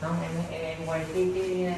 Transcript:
không. Em em quay cái cái